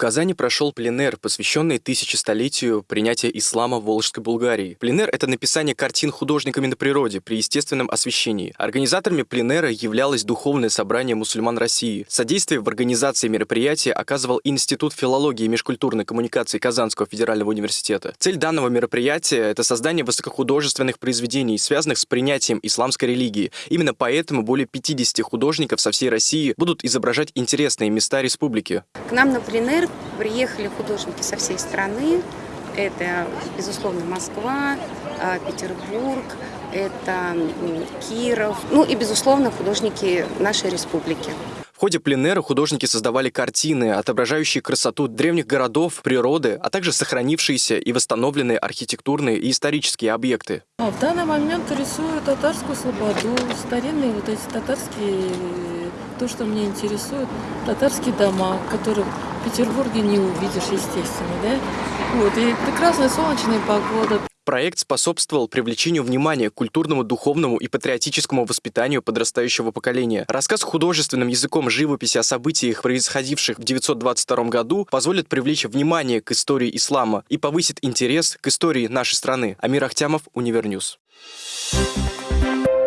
Казани прошел пленэр, посвященный тысячестолетию принятия ислама в Волжской Булгарии. Пленэр — это написание картин художниками на природе при естественном освещении. Организаторами пленэра являлось Духовное собрание мусульман России. Содействие в организации мероприятия оказывал Институт филологии и межкультурной коммуникации Казанского федерального университета. Цель данного мероприятия — это создание высокохудожественных произведений, связанных с принятием исламской религии. Именно поэтому более 50 художников со всей России будут изображать интересные места республики. К нам на пленэр приехали художники со всей страны. Это, безусловно, Москва, а, Петербург, это Киров, ну и, безусловно, художники нашей республики. В ходе пленэра художники создавали картины, отображающие красоту древних городов, природы, а также сохранившиеся и восстановленные архитектурные и исторические объекты. А в данный момент рисую татарскую слободу, старинные вот эти татарские то, что меня интересует, татарские дома, которые в Петербурге не увидишь, естественно, да? Вот, и прекрасная солнечная погода. Проект способствовал привлечению внимания к культурному, духовному и патриотическому воспитанию подрастающего поколения. Рассказ художественным языком живописи о событиях, происходивших в 922 году, позволит привлечь внимание к истории ислама и повысит интерес к истории нашей страны. Амир Ахтямов, Univer News. Thank you